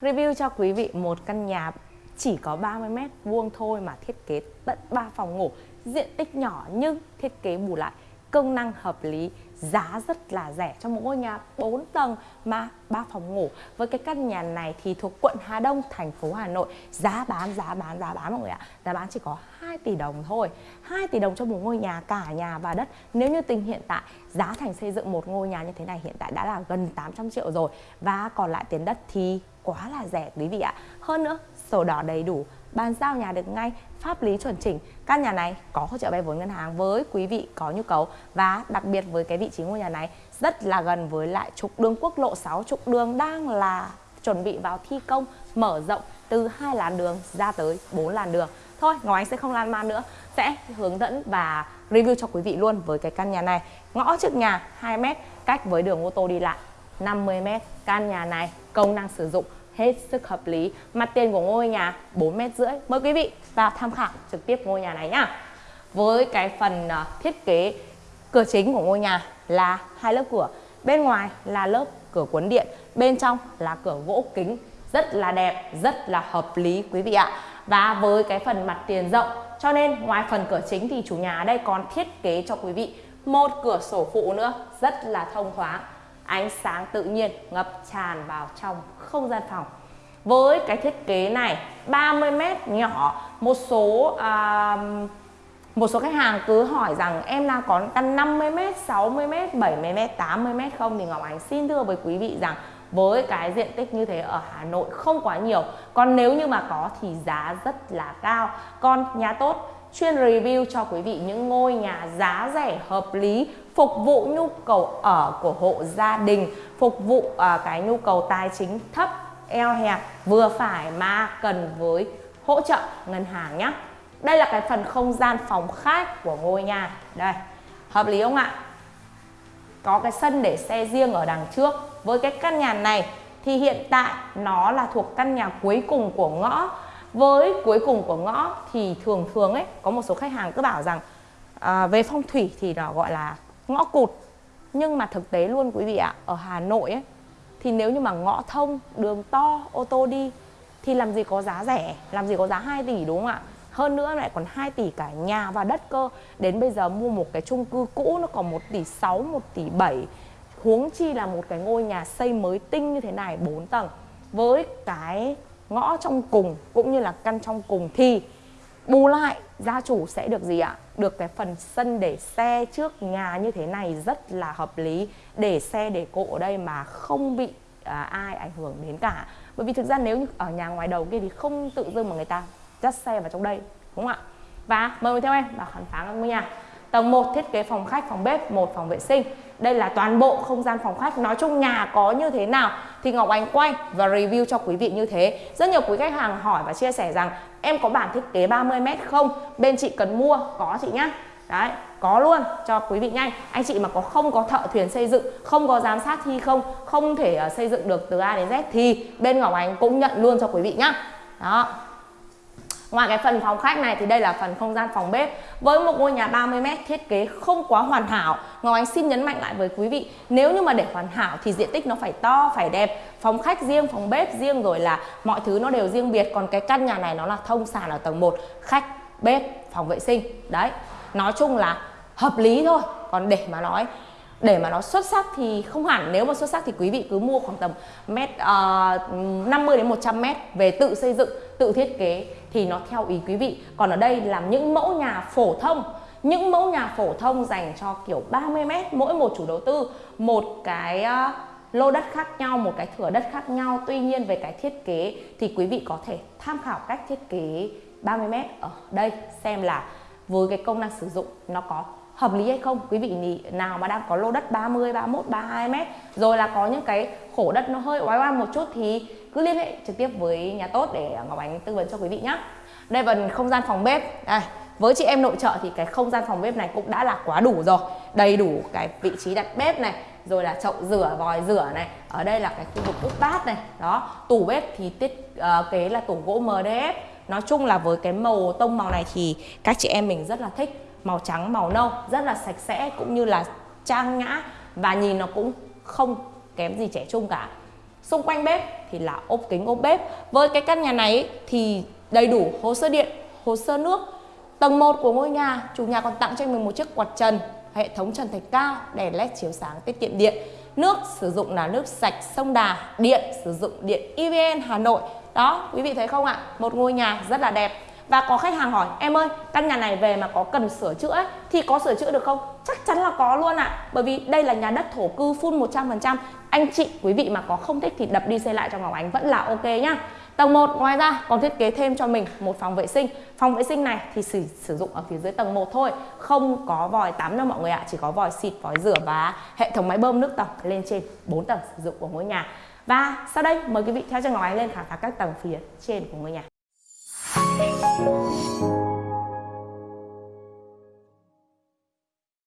Review cho quý vị một căn nhà chỉ có 30 mét vuông thôi mà thiết kế tận 3 phòng ngủ, diện tích nhỏ nhưng thiết kế bù lại công năng hợp lý, giá rất là rẻ cho một ngôi nhà 4 tầng mà 3 phòng ngủ. Với cái căn nhà này thì thuộc quận Hà Đông, thành phố Hà Nội, giá bán giá bán giá bán mọi người ạ. Giá bán chỉ có 2 tỷ đồng thôi. 2 tỷ đồng cho một ngôi nhà cả nhà và đất. Nếu như tình hiện tại giá thành xây dựng một ngôi nhà như thế này hiện tại đã là gần 800 triệu rồi và còn lại tiền đất thì quá là rẻ quý vị ạ. Hơn nữa, sổ đỏ đầy đủ, bàn giao nhà được ngay, pháp lý chuẩn chỉnh. Căn nhà này có hỗ trợ vay vốn ngân hàng với quý vị có nhu cầu và đặc biệt với cái vị trí ngôi nhà này rất là gần với lại trục đường quốc lộ 6, trục đường đang là chuẩn bị vào thi công mở rộng từ hai làn đường ra tới 4 làn đường. Thôi, Ngọc Ánh sẽ không lan man nữa, sẽ hướng dẫn và review cho quý vị luôn với cái căn nhà này. Ngõ trước nhà 2 m cách với đường ô tô đi lại 50 m. Căn nhà này công năng sử dụng hết sức hợp lý. Mặt tiền của ngôi nhà 4 mét rưỡi. Mời quý vị vào tham khảo trực tiếp ngôi nhà này nhá. Với cái phần à, thiết kế cửa chính của ngôi nhà là hai lớp cửa. Bên ngoài là lớp cửa cuốn điện, bên trong là cửa gỗ kính. Rất là đẹp, rất là hợp lý quý vị ạ. Và với cái phần mặt tiền rộng, cho nên ngoài phần cửa chính thì chủ nhà ở đây còn thiết kế cho quý vị một cửa sổ phụ nữa, rất là thông thoáng ánh sáng tự nhiên ngập tràn vào trong không gian phòng. Với cái thiết kế này 30 mét nhỏ một số à, một số khách hàng cứ hỏi rằng em là có căn 50m, 60m, 70m, 80m không? Thì Ngọc Ánh xin thưa với quý vị rằng với cái diện tích như thế ở Hà Nội không quá nhiều. Còn nếu như mà có thì giá rất là cao. Còn nhà tốt chuyên review cho quý vị những ngôi nhà giá rẻ hợp lý phục vụ nhu cầu ở của hộ gia đình phục vụ uh, cái nhu cầu tài chính thấp eo hẹp vừa phải mà cần với hỗ trợ ngân hàng nhé đây là cái phần không gian phòng khách của ngôi nhà. Đây hợp lý không ạ? Có cái sân để xe riêng ở đằng trước. Với cái căn nhà này thì hiện tại nó là thuộc căn nhà cuối cùng của ngõ với cuối cùng của ngõ thì thường thường ấy có một số khách hàng cứ bảo rằng à, về phong thủy thì nó gọi là ngõ cụt. Nhưng mà thực tế luôn quý vị ạ ở Hà Nội ấy thì nếu như mà ngõ thông đường to ô tô đi thì làm gì có giá rẻ làm gì có giá 2 tỷ đúng không ạ? Hơn nữa lại còn 2 tỷ cả nhà và đất cơ. Đến bây giờ mua một cái chung cư cũ nó còn 1 tỷ 6 1 tỷ 7 huống chi là một cái ngôi nhà xây mới tinh như thế này 4 tầng. Với cái ngõ trong cùng cũng như là căn trong cùng thì bù lại gia chủ sẽ được gì ạ? Được cái phần sân để xe trước nhà như thế này rất là hợp lý. Để xe để cộ ở đây mà không bị à, ai ảnh hưởng đến cả. Bởi vì thực ra nếu như ở nhà ngoài đầu kia thì không tự dưng mà người ta dắt xe vào trong đây đúng không ạ? Và mời theo em vào khám phá ngôi nhà tầng 1 thiết kế phòng khách phòng bếp một phòng vệ sinh. Đây là toàn bộ không gian phòng khách. Nói chung nhà có như thế nào thì Ngọc Anh quay và review cho quý vị như thế. Rất nhiều quý khách hàng hỏi và chia sẻ rằng em có bản thiết kế 30m không? Bên chị cần mua. Có chị nhá. Đấy có luôn. Cho quý vị nhanh. Anh chị mà có không có thợ thuyền xây dựng không có giám sát thi không không thể uh, xây dựng được từ A đến Z thì bên Ngọc Anh cũng nhận luôn cho quý vị nhá. Đó. Ngoài cái phần phòng khách này thì đây là phần không gian phòng bếp Với một ngôi nhà 30m thiết kế không quá hoàn hảo. Ngọc Anh xin nhấn mạnh lại với quý vị Nếu như mà để hoàn hảo thì diện tích nó phải to, phải đẹp. Phòng khách riêng, phòng bếp riêng rồi là mọi thứ nó đều riêng biệt. Còn cái căn nhà này nó là thông sàn ở tầng 1 Khách, bếp, phòng vệ sinh. Đấy, nói chung là hợp lý thôi. Còn để mà nói để mà nó xuất sắc thì không hẳn. Nếu mà xuất sắc thì quý vị cứ mua khoảng tầm mét ờ, uh, 50 đến 100 mét về tự xây dựng tự thiết kế thì nó theo ý quý vị. Còn ở đây là những mẫu nhà phổ thông, những mẫu nhà phổ thông dành cho kiểu 30 mét, mỗi một chủ đầu tư, một cái ờ, lô đất khác nhau, một cái thửa đất khác nhau. Tuy nhiên về cái thiết kế thì quý vị có thể tham khảo cách thiết kế 30 mét ở đây xem là với cái công năng sử dụng nó có hợp lý hay không? Quý vị nào mà đang có lô đất 30 31 32 mét rồi là có những cái khổ đất nó hơi oái oăm một chút thì cứ liên hệ trực tiếp với nhà tốt để à, Ngọc Ánh tư vấn cho quý vị nhé đây phần không gian phòng bếp. Đây với chị em nội trợ thì cái không gian phòng bếp này cũng đã là quá đủ rồi. Đầy đủ cái vị trí đặt bếp này rồi là chậu rửa vòi rửa này. Ở đây là cái khu vực úp bát này. Đó tủ bếp thì thiết uh, ờ, kế là tủ gỗ MDF nói chung là với cái màu tông màu này thì các chị em mình rất là thích màu trắng, màu nâu, rất là sạch sẽ cũng như là trang nhã và nhìn nó cũng không kém gì trẻ trung cả. Xung quanh bếp thì là ốp kính, ốp bếp. Với cái căn nhà này thì đầy đủ hồ sơ điện, hồ sơ nước. Tầng 1 của ngôi nhà, chủ nhà còn tặng cho mình một chiếc quạt trần, hệ thống trần thạch cao, đèn led chiếu sáng tiết kiệm điện. Nước sử dụng là nước sạch, sông Đà, điện sử dụng điện EVN Hà Nội. Đó, quý vị thấy không ạ? Một ngôi nhà rất là đẹp và có khách hàng hỏi em ơi căn nhà này về mà có cần sửa chữa ấy, thì có sửa chữa được không? Chắc chắn là có luôn ạ. Bởi vì đây là nhà đất thổ cư full 100% anh chị quý vị mà có không thích thì đập đi xây lại cho Ngọc Ánh vẫn là ok nhá. Tầng 1 ngoài ra còn thiết kế thêm cho mình một phòng vệ sinh. Phòng vệ sinh này thì sử, sử dụng ở phía dưới tầng 1 thôi Không có vòi tắm đâu mọi người ạ. Chỉ có vòi xịt, vòi rửa và hệ thống máy bơm nước tổng lên trên 4 tầng sử dụng của ngôi nhà. Và sau đây mời quý vị theo chân Ngọc Ánh lên khám phá các tầng phía trên của ngôi nhà.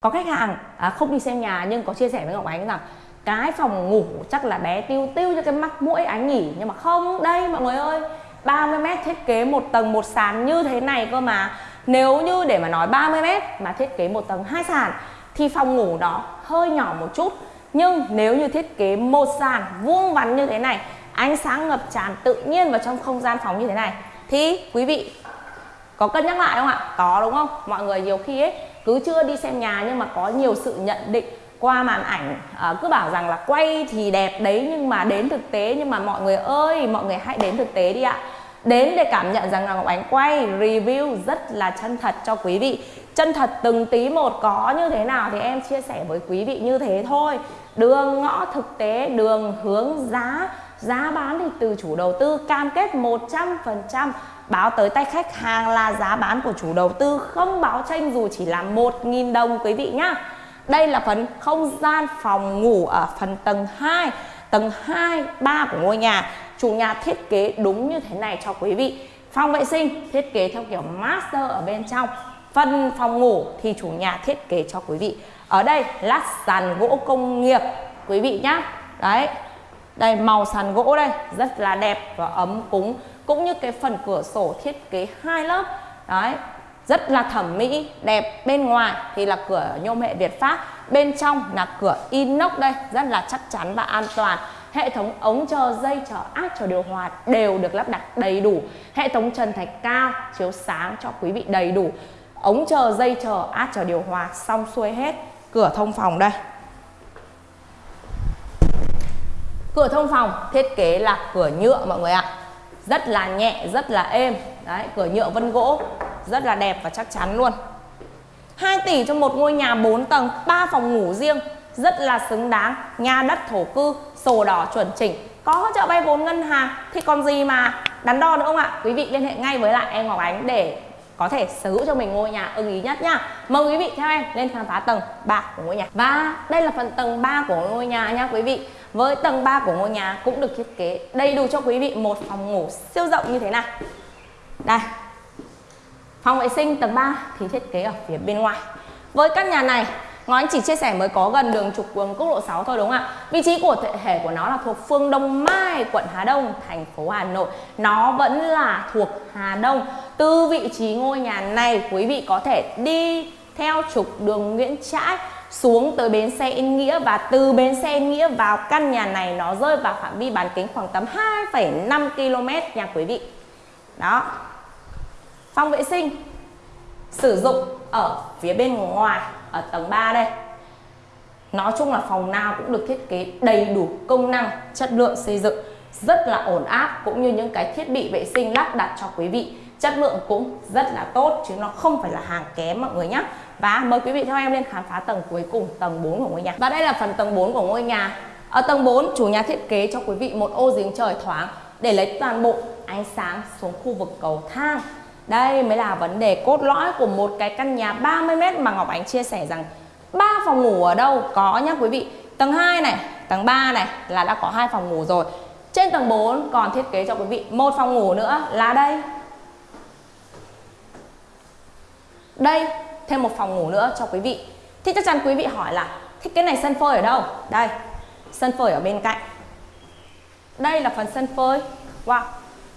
Có khách hàng à, không đi xem nhà nhưng có chia sẻ với Ngọc Ánh rằng cái phòng ngủ chắc là bé tiêu tiêu cho cái mắt mũi ánh nhỉ nhưng mà không đây mọi người ơi 30 mét thiết kế một tầng một sàn như thế này cơ mà. Nếu như để mà nói 30 mét mà thiết kế một tầng hai sàn thì phòng ngủ đó hơi nhỏ một chút. Nhưng nếu như thiết kế một sàn vuông vắn như thế này ánh sáng ngập tràn tự nhiên vào trong không gian phòng như thế này thì quý vị có cân nhắc lại không ạ? Có đúng không? Mọi người nhiều khi ấy cứ chưa đi xem nhà nhưng mà có nhiều sự nhận định qua màn ảnh à, cứ bảo rằng là quay thì đẹp đấy nhưng mà đến thực tế nhưng mà mọi người ơi mọi người hãy đến thực tế đi ạ. Đến để cảm nhận rằng là Ngọc Ánh quay review rất là chân thật cho quý vị. Chân thật từng tí một có như thế nào thì em chia sẻ với quý vị như thế thôi. Đường ngõ thực tế đường hướng giá giá bán thì từ chủ đầu tư cam kết 100% báo tới tay khách hàng là giá bán của chủ đầu tư không báo tranh dù chỉ là 1.000 đồng quý vị nhá. Đây là phần không gian phòng ngủ ở phần tầng 2 Tầng 2, 3 của ngôi nhà. Chủ nhà thiết kế đúng như thế này cho quý vị. Phòng vệ sinh thiết kế theo kiểu master ở bên trong. Phần phòng ngủ thì chủ nhà thiết kế cho quý vị. Ở đây lát sàn gỗ công nghiệp quý vị nhá. Đấy. Đây, màu sàn gỗ đây, rất là đẹp và ấm cúng, Cũng như cái phần cửa sổ thiết kế hai lớp. Đấy, rất là thẩm mỹ, đẹp. Bên ngoài thì là cửa nhôm hệ Việt Pháp, bên trong là cửa inox đây, rất là chắc chắn và an toàn. Hệ thống ống chờ dây, chờ áp, chờ điều hòa đều được lắp đặt đầy đủ. Hệ thống trần thạch cao, chiếu sáng cho quý vị đầy đủ. Ống chờ dây, chờ áp, chờ điều hòa xong xuôi hết. Cửa thông phòng đây. Cửa thông phòng, thiết kế là cửa nhựa mọi người ạ. Rất là nhẹ, rất là êm. Đấy, cửa nhựa vân gỗ, rất là đẹp và chắc chắn luôn. 2 tỷ cho một ngôi nhà 4 tầng 3 phòng ngủ riêng. Rất là xứng đáng, nhà đất thổ cư, sổ đỏ chuẩn chỉnh. Có hỗ trợ vay vốn ngân hàng thì còn gì mà đắn đo nữa không ạ? Quý vị liên hệ ngay với lại em Ngọc Ánh để có thể sở hữu cho mình ngôi nhà ưng ý nhất nhá. Mời quý vị theo em lên khám phá tầng 3 của ngôi nhà. Và đây là phần tầng 3 của ngôi nhà nhá quý vị. Với tầng 3 của ngôi nhà cũng được thiết kế đầy đủ cho quý vị một phòng ngủ siêu rộng như thế này. Đây. Phòng vệ sinh tầng 3 thì thiết kế ở phía bên ngoài. Với căn nhà này Ngọc Anh chỉ chia sẻ mới có gần đường trục đường quốc lộ 6 thôi đúng không ạ? Vị trí của thể hệ của nó là thuộc phương Đông Mai, quận Hà Đông, thành phố Hà Nội. Nó vẫn là thuộc Hà Đông. Từ vị trí ngôi nhà này quý vị có thể đi theo trục đường Nguyễn Trãi xuống tới bến xe Yên Nghĩa và từ bến xe Yên Nghĩa vào căn nhà này nó rơi vào phạm vi bán kính khoảng tầm 2,5 km nha quý vị. Đó, Phòng vệ sinh sử dụng ở phía bên ngoài ở tầng 3 đây. Nói chung là phòng nào cũng được thiết kế đầy đủ công năng, chất lượng xây dựng rất là ổn áp cũng như những cái thiết bị vệ sinh lắp đặt cho quý vị. Chất lượng cũng rất là tốt chứ nó không phải là hàng kém mọi người nhé. Và mời quý vị theo em lên khám phá tầng cuối cùng, tầng 4 của ngôi nhà. Và đây là phần tầng 4 của ngôi nhà. Ở tầng 4, chủ nhà thiết kế cho quý vị một ô giếng trời thoáng để lấy toàn bộ ánh sáng xuống khu vực cầu thang đây mới là vấn đề cốt lõi của một cái căn nhà 30m mà Ngọc Ánh chia sẻ rằng ba phòng ngủ ở đâu có nhá quý vị. Tầng 2 này, tầng 3 này là đã có hai phòng ngủ rồi. Trên tầng 4 còn thiết kế cho quý vị một phòng ngủ nữa là đây. Đây, thêm một phòng ngủ nữa cho quý vị. Thì chắc chắn quý vị hỏi là thiết kế này sân phơi ở đâu? Đây, sân phơi ở bên cạnh. Đây là phần sân phơi. Wow.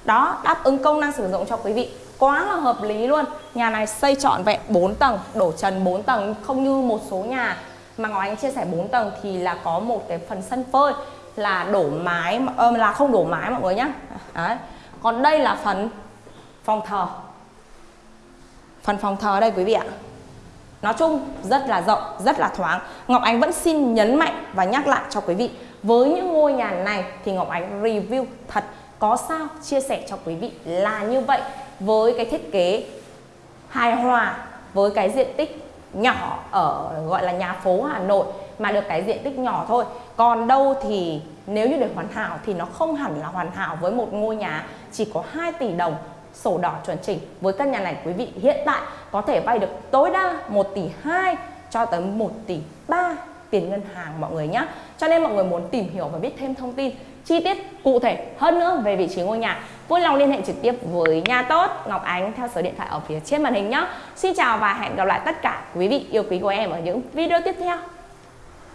Đó, đáp ứng công năng sử dụng cho quý vị quá là hợp lý luôn. Nhà này xây trọn vẹn 4 tầng đổ trần 4 tầng không như một số nhà mà Ngọc Anh chia sẻ 4 tầng thì là có một cái phần sân phơi là đổ mái ờ, là không đổ mái mọi người nhá. Đấy. còn đây là phần phòng thờ. Phần phòng thờ đây quý vị ạ. Nói chung rất là rộng, rất là thoáng. Ngọc Ánh vẫn xin nhấn mạnh và nhắc lại cho quý vị Với những ngôi nhà này thì Ngọc Ánh review thật có sao chia sẻ cho quý vị là như vậy. Với cái thiết kế hài hòa với cái diện tích nhỏ ở, gọi là nhà phố Hà Nội mà được cái diện tích nhỏ thôi. Còn đâu thì nếu như để hoàn hảo thì nó không hẳn là hoàn hảo với một ngôi nhà chỉ có 2 tỷ đồng sổ đỏ chuẩn chỉnh. Với căn nhà này, quý vị, hiện tại có thể vay được tối đa 1 tỷ 2 cho tới 1 tỷ 3 tiền ngân hàng, mọi người nhé cho nên mọi người muốn tìm hiểu và biết thêm thông tin chi tiết cụ thể hơn nữa về vị trí ngôi nhà. Vui lòng liên hệ trực tiếp với nhà tốt, Ngọc Ánh theo số điện thoại ở phía trên màn hình nhé. Xin chào và hẹn gặp lại tất cả quý vị yêu quý của em ở những video tiếp theo.